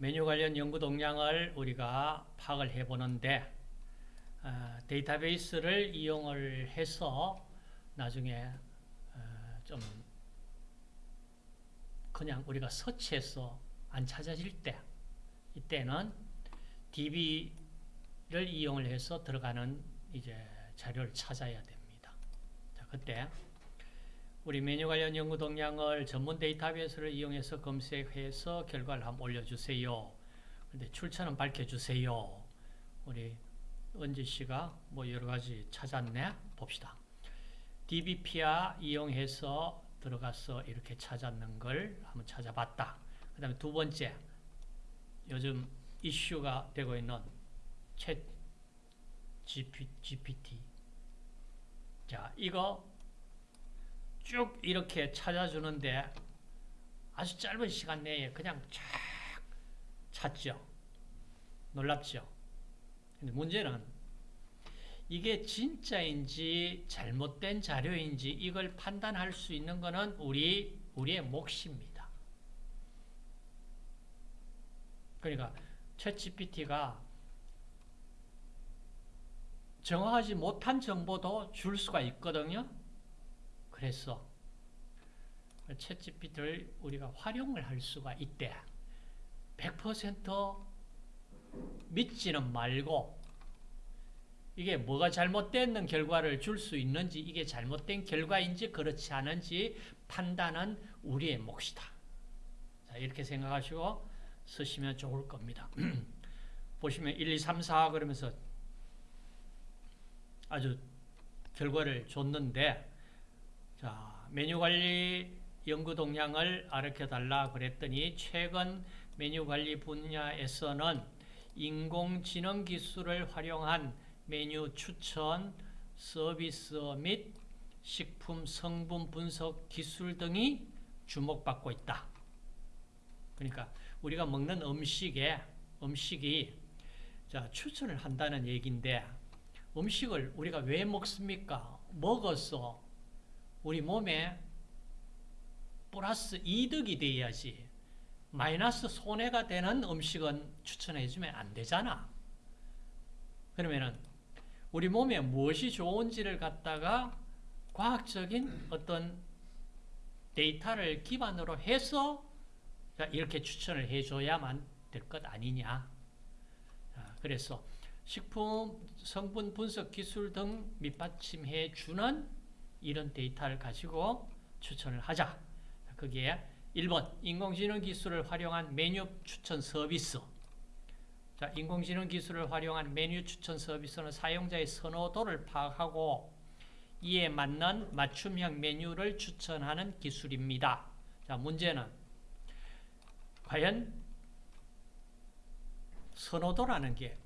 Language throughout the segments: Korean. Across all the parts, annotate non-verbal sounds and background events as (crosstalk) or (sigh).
메뉴 관련 연구 동향을 우리가 파악을 해보는데 어, 데이터베이스를 이용을 해서 나중에 어, 좀 그냥 우리가 서치해서 안 찾아질 때 이때는 DB를 이용을 해서 들어가는 이제 자료를 찾아야 됩니다. 자, 그때 우리 메뉴 관련 연구 동향을 전문 데이터베이스를 이용해서 검색해서 결과를 한번 올려주세요. 근데 출처는 밝혀주세요. 우리 은지 씨가 뭐 여러 가지 찾았네? 봅시다. DBPR 이용해서 들어가서 이렇게 찾았는 걸 한번 찾아봤다. 그 다음에 두 번째, 요즘 이슈가 되고 있는 챗 GPT. 자, 이거 쭉 이렇게 찾아주는데 아주 짧은 시간 내에 그냥 쫙 찾죠. 놀랍죠. 근데 문제는 이게 진짜인지 잘못된 자료인지 이걸 판단할 수 있는 것은 우리, 우리의 몫입니다. 그러니까 챗 GPT가 정확하지 못한 정보도 줄 수가 있거든요. 그래서 챗 GPT를 우리가 활용을 할 수가 있대. 100% 믿지는 말고 이게 뭐가 잘못된 결과를 줄 수 있는지 이게 잘못된 결과인지 그렇지 않은지 판단은 우리의 몫이다. 자, 이렇게 생각하시고 쓰시면 좋을 겁니다. (clears throat) 보시면 1, 2, 3, 4 그러면서 아주 결과를 줬는데 자 메뉴 관리 연구 동향을 알려 달라 그랬더니 최근 메뉴 관리 분야에서는 인공지능 기술을 활용한 메뉴 추천, 서비스 및 식품 성분 분석 기술 등이 주목받고 있다. 그러니까 우리가 먹는 음식에 음식이 자, 추천을 한다는 얘기인데 음식을 우리가 왜 먹습니까? 먹어서 우리 몸에 플러스 이득이 돼야지 마이너스 손해가 되는 음식은 추천해주면 안 되잖아. 그러면은 우리 몸에 무엇이 좋은지를 갖다가 과학적인 어떤 데이터를 기반으로 해서 이렇게 추천을 해줘야만 될 것 아니냐. 그래서 식품 성분 분석 기술 등 밑받침해 주는 이런 데이터를 가지고 추천을 하자. 거기에 1번 인공지능 기술을 활용한 메뉴 추천 서비스 자, 인공지능 기술을 활용한 메뉴 추천 서비스는 사용자의 선호도를 파악하고 이에 맞는 맞춤형 메뉴를 추천하는 기술입니다. 자, 문제는 과연 선호도라는 게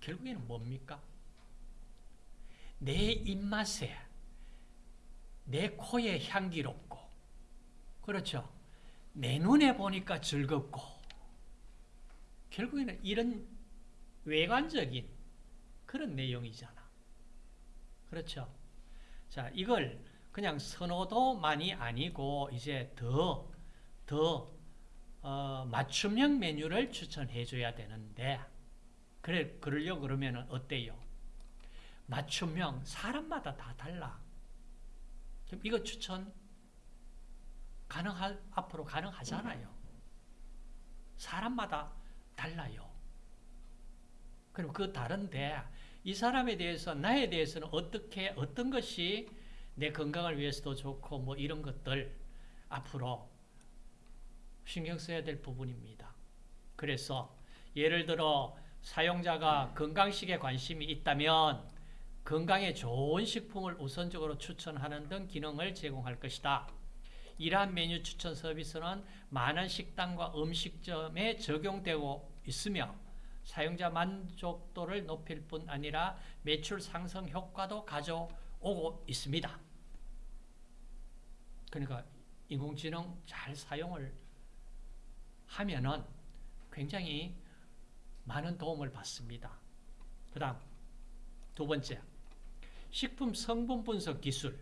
결국에는 뭡니까? 내 입맛에 내 코에 향기롭고 그렇죠. 내 눈에 보니까 즐겁고 결국에는 이런 외관적인 그런 내용이잖아. 그렇죠. 자, 이걸 그냥 선호도만이 아니고 이제 더, 더 어, 맞춤형 메뉴를 추천해 줘야 되는데 그래 그러려 그러면 어때요? 맞춤형 사람마다 다 달라. 그럼 이거 추천 가능하 앞으로 가능하잖아요. 사람마다 달라요. 그럼 그 다른데 이 사람에 대해서 나에 대해서는 어떻게 어떤 것이 내 건강을 위해서도 좋고 뭐 이런 것들 앞으로 신경 써야 될 부분입니다. 그래서 예를 들어 사용자가 건강식에 관심이 있다면 건강에 좋은 식품을 우선적으로 추천하는 등 기능을 제공할 것이다. 이러한 메뉴 추천 서비스는 많은 식당과 음식점에 적용되고 있으며 사용자 만족도를 높일 뿐 아니라 매출 상승 효과도 가져오고 있습니다. 그러니까 인공지능 잘 사용을 하면은 굉장히 많은 도움을 받습니다. 그 다음 두 번째 식품 성분 분석 기술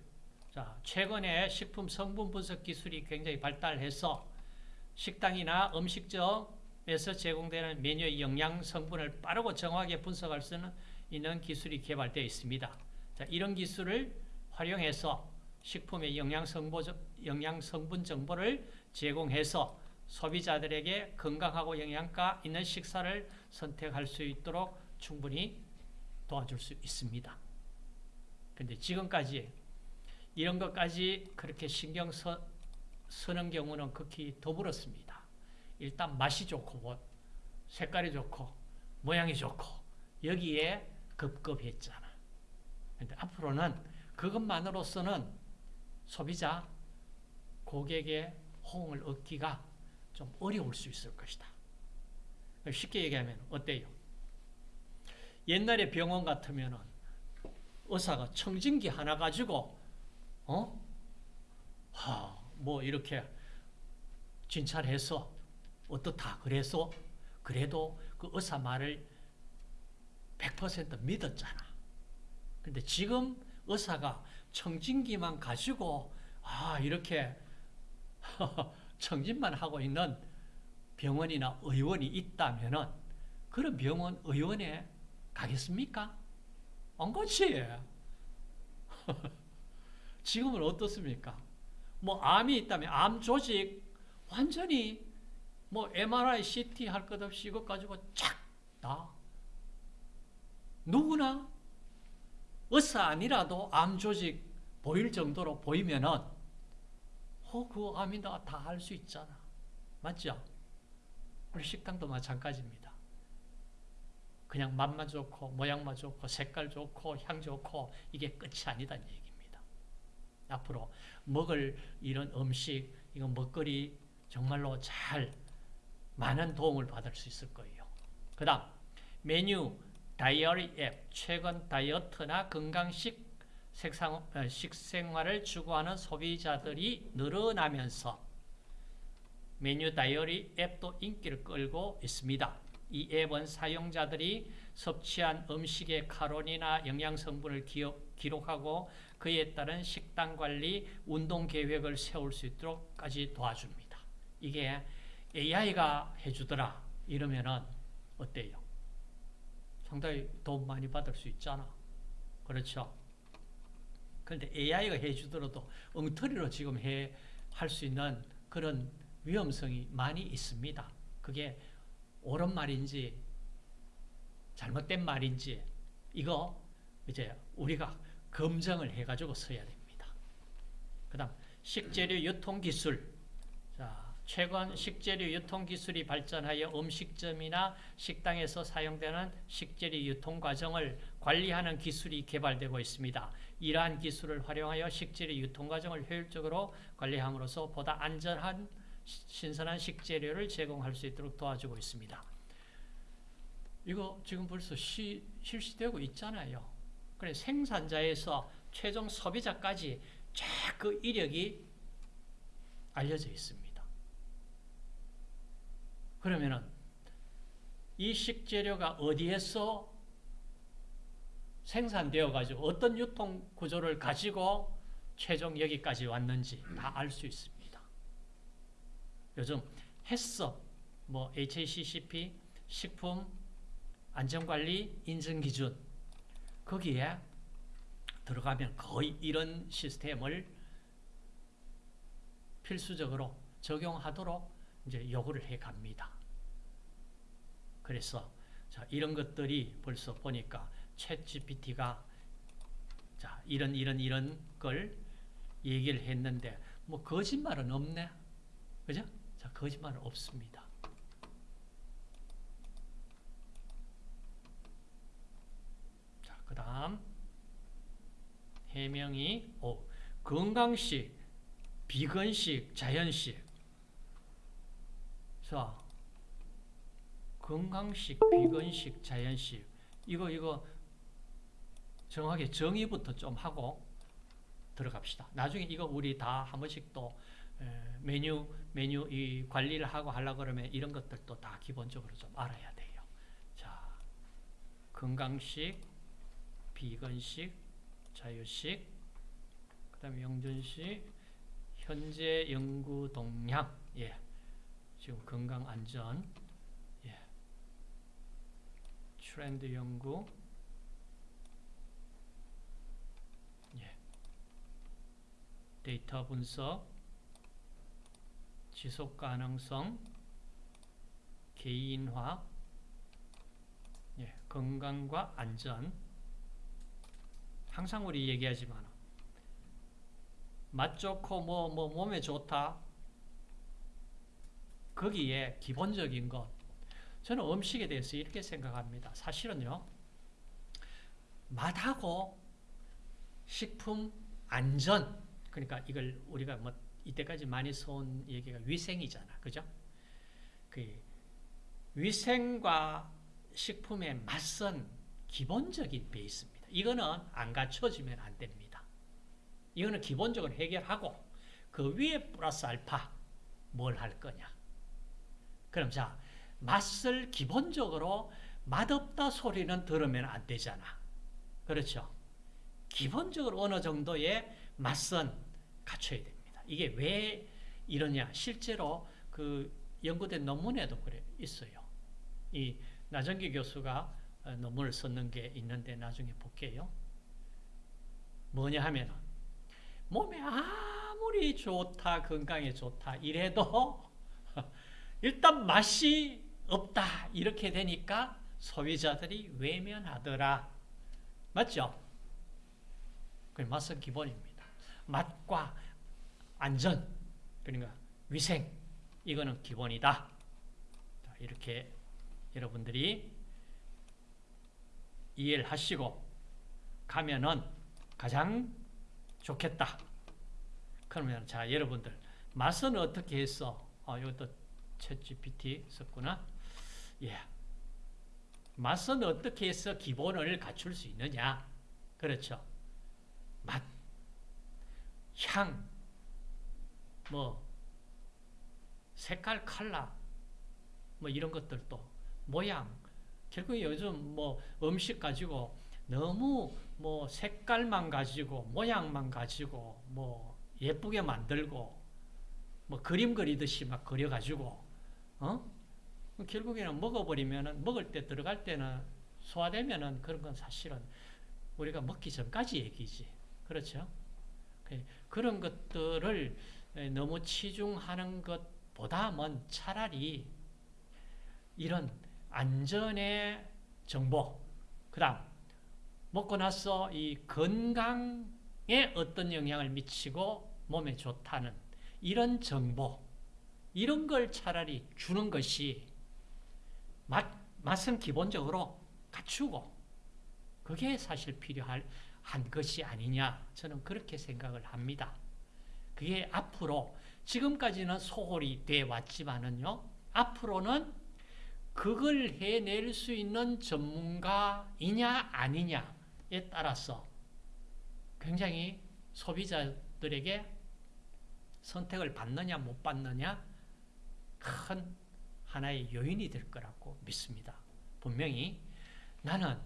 자 최근에 식품 성분 분석 기술이 굉장히 발달해서 식당이나 음식점에서 제공되는 메뉴의 영양 성분을 빠르고 정확하게 분석할 수 있는 기술이 개발되어 있습니다. 자, 이런 기술을 활용해서 식품의 영양 성분, 영양 성분 정보를 제공해서 소비자들에게 건강하고 영양가 있는 식사를 선택할 수 있도록 충분히 도와줄 수 있습니다. 근데 지금까지 이런 것까지 그렇게 신경 써, 쓰는 경우는 극히 드물었습니다. 일단 맛이 좋고 뭐 색깔이 좋고 모양이 좋고 여기에 급급했잖아. 근데 앞으로는 그것만으로서는 소비자 고객의 호응을 얻기가 좀 어려울 수 있을 것이다. 쉽게 얘기하면 어때요? 옛날에 병원 같으면은 의사가 청진기 하나 가지고 어? 하, 뭐 이렇게 진찰해서 어떻다 그래서 그래도 그 의사 말을 100% 믿었잖아. 근데 지금 의사가 청진기만 가지고 아 이렇게 (laughs) 청진만 하고 있는 병원이나 의원이 있다면 은 그런 병원 의원에 가겠습니까? 안 가지. (laughs) 지금은 어떻습니까? 뭐 암이 있다면 암 조직 완전히 뭐 MRI, CT 할 것 없이 이것 가지고 착다 누구나 의사 아니라도 암 조직 보일 정도로 보이면은 어, 그 암이다 다 알 수 있잖아. 맞죠? 우리 식당도 마찬가지입니다. 그냥 맛만 좋고 모양만 좋고 색깔 좋고 향 좋고 이게 끝이 아니다는 얘기입니다. 앞으로 먹을 이런 음식, 이건 먹거리 정말로 잘 많은 도움을 받을 수 있을 거예요. 그 다음 메뉴 다이어리 앱 최근 다이어트나 건강식 색상, 어, 식생활을 추구하는 소비자들이 늘어나면서 메뉴 다이어리 앱도 인기를 끌고 있습니다. 이 앱은 사용자들이 섭취한 음식의 칼로리나 영양 성분을 기록하고 그에 따른 식단 관리, 운동 계획을 세울 수 있도록까지 도와줍니다. 이게 AI가 해주더라 이러면은 어때요? 상당히 도움 많이 받을 수 있잖아. 그렇죠? 그런데 AI가 해주더라도 엉터리로 지금 해 할 수 있는 그런 위험성이 많이 있습니다. 그게 옳은 말인지 잘못된 말인지 이거 이제 우리가 검증을 해가지고 써야 됩니다. 그 다음 식재료 유통기술 자, 최근 식재료 유통기술이 발전하여 음식점이나 식당에서 사용되는 식재료 유통 과정을 관리하는 기술이 개발되고 있습니다. 이러한 기술을 활용하여 식재료 유통 과정을 효율적으로 관리함으로써 보다 안전한 신선한 식재료를 제공할 수 있도록 도와주고 있습니다. 이거 지금 벌써 시, 실시되고 있잖아요. 그래 생산자에서 최종 소비자까지 쫙 그 이력이 알려져 있습니다. 그러면은 이 식재료가 어디에서 생산되어 가지고 어떤 유통 구조를 가지고 최종 여기까지 왔는지 다 알 수 있습니다. 요즘 햇섭, 뭐 HACCP, 식품 안전관리 인증 기준 거기에 들어가면 거의 이런 시스템을 필수적으로 적용하도록 이제 요구를 해 갑니다. 그래서 자, 이런 것들이 벌써 보니까 챗 GPT가 자, 이런 이런 이런 걸 얘기를 했는데 뭐 거짓말은 없네. 그죠? 자, 거짓말은 없습니다. 자, 그 다음 해명이 오, 건강식, 비건식, 자연식. 자, 건강식, 비건식, 자연식. 이거 이거 정확하게 정의부터 좀 하고 들어갑시다. 나중에 이거 우리 다 한 번씩 또 메뉴 메뉴 이 관리를 하고 하려 그러면 이런 것들도 다 기본적으로 좀 알아야 돼요. 자, 건강식, 비건식, 자유식, 그다음에 영전식, 현재 연구 동향, 예, 지금 건강 안전 예. 트렌드 연구 예. 데이터 분석 지속 가능성 개인화 예. 건강과 안전 항상 우리 얘기하지만 맛 좋고 뭐, 뭐 몸에 좋다 거기에 기본적인 것 저는 음식에 대해서 이렇게 생각합니다. 사실은요 맛하고 식품 안전 그러니까 이걸 우리가 뭐 이때까지 많이 써온 얘기가 위생이잖아. 그죠? 그 위생과 식품의 맛은 기본적인 베이스입니다. 이거는 안 갖춰지면 안 됩니다. 이거는 기본적으로 해결하고 그 위에 플러스 알파 뭘 할 거냐. 그럼 자 맛을 기본적으로 맛없다 소리는 들으면 안 되잖아. 그렇죠? 기본적으로 어느 정도의 맛은 갖춰야 됩니다. 이게 왜 이러냐? 실제로 그 연구된 논문에도 그래 있어요. 이 나정기 교수가 논문을 썼는 게 있는데 나중에 볼게요. 뭐냐 하면 몸에 아무리 좋다 건강에 좋다 이래도 (laughs) 일단 맛이 없다 이렇게 되니까 소비자들이 외면하더라. 맞죠? 그 맛은 기본입니다. 맛과 안전 그러니까 위생 이거는 기본이다. 이렇게 여러분들이 이해를 하시고 가면은 가장 좋겠다. 그러면 자 여러분들 맛은 어떻게 했어? 어, 이것도 챗 GPT 썼구나. 예. 맛은 어떻게 해서 기본을 갖출 수 있느냐? 그렇죠. 맛, 향, 뭐 색깔, 컬러, 뭐 이런 것들도 모양. 결국 요즘 뭐 음식 가지고 너무 뭐 색깔만 가지고 모양만 가지고 뭐 예쁘게 만들고 뭐 그림 그리듯이 막 그려가지고 어? 결국에는 먹어버리면은 먹을 때 들어갈 때는 소화되면은 그런 건 사실은 우리가 먹기 전까지 얘기지 그렇죠? 그런 것들을 너무 치중하는 것보다는 차라리 이런 안전의 정보 그 다음 먹고 나서 이 건강에 어떤 영향을 미치고 몸에 좋다는 이런 정보 이런 걸 차라리 주는 것이 맛, 맛은 기본적으로 갖추고 그게 사실 필요한 것이 아니냐 저는 그렇게 생각을 합니다. 그게 앞으로 지금까지는 소홀히 돼 왔지만은요 앞으로는 그걸 해낼 수 있는 전문가이냐 아니냐에 따라서 굉장히 소비자들에게 선택을 받느냐 못 받느냐 큰 하나의 요인이 될 거라고 믿습니다. 분명히 나는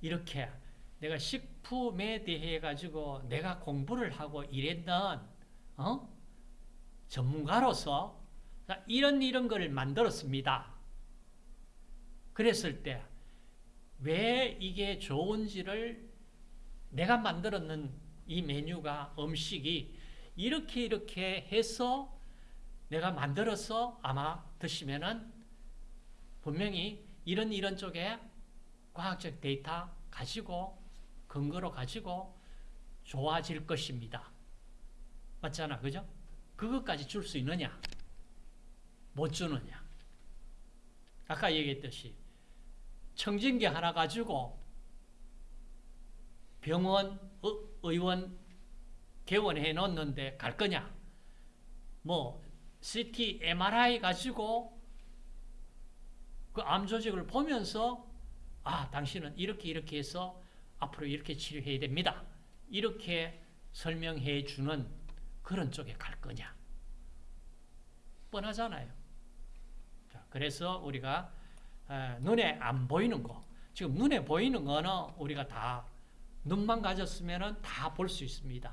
이렇게 내가 식품에 대해 가지고 내가 공부를 하고 일했던 어? 전문가로서 이런 이런 걸 만들었습니다. 그랬을 때 왜 이게 좋은지를 내가 만들었는 이 메뉴가 음식이 이렇게 이렇게 해서 내가 만들어서 아마 드시면은 분명히 이런 이런 쪽에 과학적 데이터 가지고 근거로 가지고 좋아질 것입니다. 맞잖아. 그죠? 그것까지 줄 수 있느냐? 못 주느냐? 아까 얘기했듯이 청진기 하나 가지고 병원, 의원 개원해 놓는데 갈 거냐? 뭐 CT, MRI 가지고 그 암 조직을 보면서 아, 당신은 이렇게 이렇게 해서 앞으로 이렇게 치료해야 됩니다. 이렇게 설명해 주는 그런 쪽에 갈 거냐? 뻔하잖아요. 자, 그래서 우리가 눈에 안 보이는 거, 지금 눈에 보이는 거는 우리가 다 눈만 가졌으면 다 볼 수 있습니다.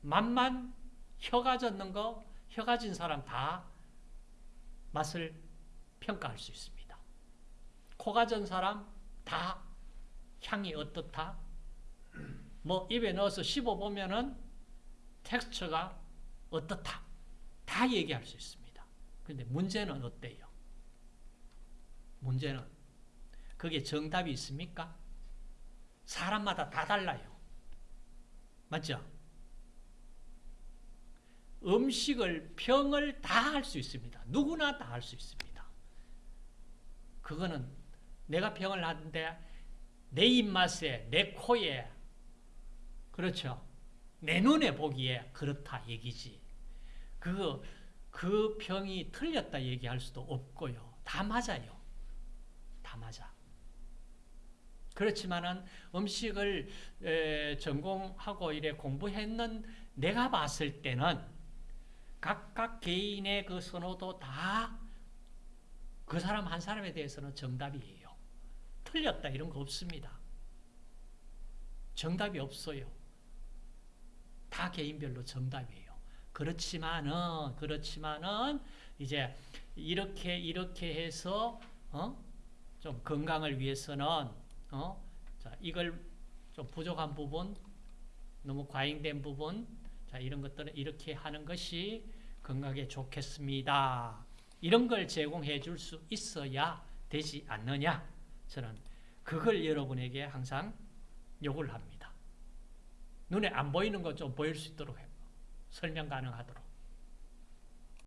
맛만 혀가 젖는 거, 혀 가진 사람 다 맛을 평가할 수 있습니다. 코 가진 사람 다 향이 어떻다? 뭐 입에 넣어서 씹어 보면은 텍스처가 어떻다? 다 얘기할 수 있습니다. 근데 문제는 어때요? 문제는 그게 정답이 있습니까? 사람마다 다 달라요. 맞죠? 음식을 평을 다 할 수 있습니다. 누구나 다 할 수 있습니다. 그거는 내가 평을 하는데 내 입맛에, 내 코에, 그렇죠. 내 눈에 보기에 그렇다 얘기지. 그, 그 평이 틀렸다 얘기할 수도 없고요. 다 맞아요. 다 맞아. 그렇지만은 음식을 에, 전공하고 이래 공부했는 내가 봤을 때는 각각 개인의 그 선호도 다 그 사람 한 사람에 대해서는 정답이에요. 틀렸다 이런 거 없습니다. 정답이 없어요. 다 개인별로 정답이에요. 그렇지만은 그렇지만은 이제 이렇게 이렇게 해서 어? 좀 건강을 위해서는 어? 자, 이걸 좀 부족한 부분, 너무 과잉된 부분, 자, 이런 것들은 이렇게 하는 것이 건강에 좋겠습니다. 이런 걸 제공해 줄 수 있어야 되지 않느냐? 저는 그걸 여러분에게 항상 요구를 합니다. 눈에 안 보이는 것 좀 보일 수 있도록 해요. 설명 가능하도록.